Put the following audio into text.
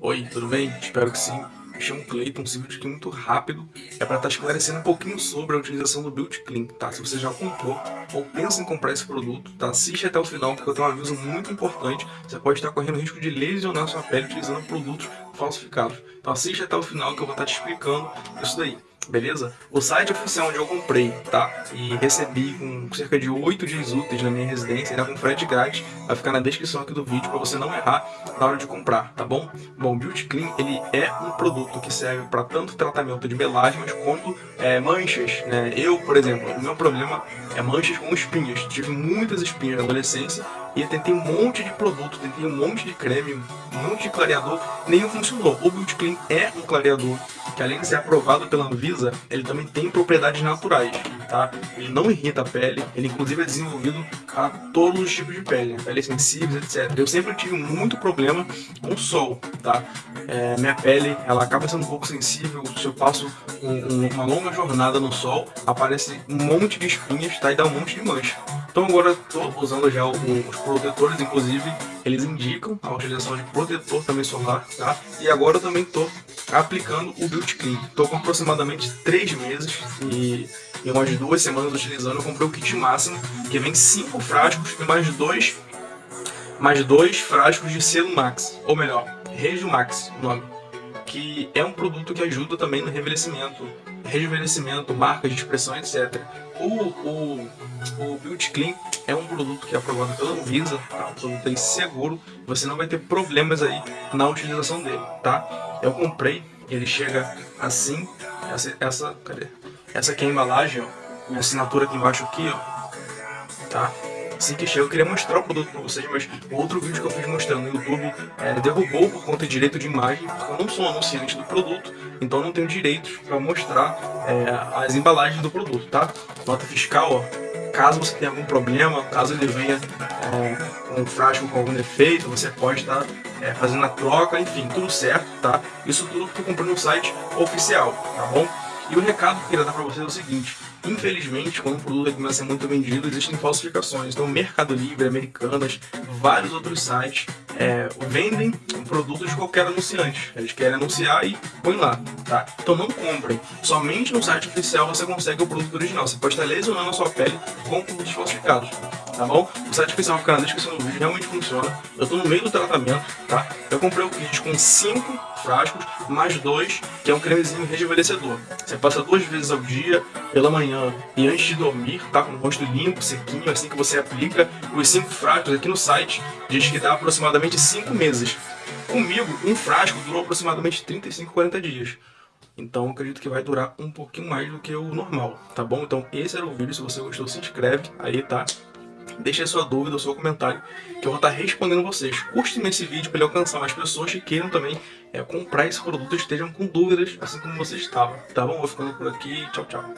Oi, tudo bem? Espero que sim. Me chamo Cleiton, esse vídeo aqui é muito rápido. É para estar tá esclarecendo um pouquinho sobre a utilização do Build Clean, tá? Se você já comprou ou pensa em comprar esse produto, tá? Assiste até o final, porque eu tenho um aviso muito importante. Você pode estar correndo risco de lesionar sua pele utilizando produtos falsificados. Então assiste até o final que eu vou estar te explicando isso daí beleza? O site oficial onde eu comprei, tá? E recebi com cerca de 8 dias úteis na minha residência, ainda com frete grátis, vai ficar na descrição aqui do vídeo para você não errar na hora de comprar, tá bom? Bom, o Beauty Clean, ele é um produto que serve para tanto tratamento de melasmas quanto é, manchas, né? Eu, por exemplo, o meu problema é manchas com espinhas. Tive muitas espinhas na adolescência e eu tentei um monte de produto, tentei um monte de creme, um monte de clareador, nenhum funcionou. O Beauty Clean é um clareador que além de ser aprovado pela Anvisa, ele também tem propriedades naturais, tá? Ele não irrita a pele, ele inclusive é desenvolvido para todos os tipos de pele, peles sensíveis, etc. Eu sempre tive muito problema com o sol, tá? É, minha pele, ela acaba sendo um pouco sensível, se eu passo um, um, uma longa jornada no sol, aparece um monte de espinhas, tá? E dá um monte de mancha. Então agora estou usando já os protetores, inclusive eles indicam a utilização de protetor também solar, tá? E agora eu também estou aplicando o Build Clean. Estou com aproximadamente 3 meses e em umas duas semanas utilizando eu comprei o kit máximo, que vem 5 frascos e mais dois, mais dois frascos de selo Max, ou melhor, Regio Max, o nome que é um produto que ajuda também no envelhecimento, rejuvenescimento, marcas de expressão, etc. O, o, o Beauty Clean é um produto que é aprovado pela Anvisa, tá? um produto aí seguro, você não vai ter problemas aí na utilização dele, tá? Eu comprei, ele chega assim, essa, essa, cadê? Essa aqui é a embalagem, ó, minha assinatura aqui embaixo aqui, ó, tá? Assim que eu queria mostrar o produto pra vocês, mas outro vídeo que eu fiz mostrando no YouTube é, derrubou por conta de direito de imagem, porque eu não sou anunciante do produto, então não tenho direitos para mostrar é, as embalagens do produto, tá? Nota fiscal, ó, caso você tenha algum problema, caso ele venha é, com um frasco com algum defeito, você pode estar é, fazendo a troca, enfim, tudo certo, tá? Isso tudo que eu comprei no site oficial, tá bom? E o recado que eu queria dar para vocês é o seguinte, Infelizmente, quando um produto começa a ser muito vendido, existem falsificações. Então, Mercado Livre, Americanas, vários outros sites é, vendem produtos de qualquer anunciante. Eles querem anunciar e põe lá, tá? Então não comprem. Somente no site oficial você consegue o produto original. Você pode estar lesionando a sua pele com produtos falsificados, tá bom? O site oficial fica na descrição do vídeo, realmente funciona. Eu tô no meio do tratamento, tá? Eu comprei o kit com 5 frascos, mais dois, que é um cremezinho rejuvenescedor. Você passa duas vezes ao dia, pela manhã e antes de dormir, tá? Com o rosto limpo, sequinho, assim que você aplica. Os cinco frascos aqui no site diz que dá aproximadamente 5 meses. Comigo, um frasco durou aproximadamente 35, 40 dias. Então acredito que vai durar um pouquinho mais do que o normal, tá bom? Então esse era o vídeo, se você gostou se inscreve aí, tá? Deixe a sua dúvida, o seu comentário, que eu vou estar respondendo vocês. Curte nesse vídeo para ele alcançar mais pessoas que queiram também é, comprar esse produto e estejam com dúvidas, assim como você estava, tá bom? Vou ficando por aqui, tchau, tchau.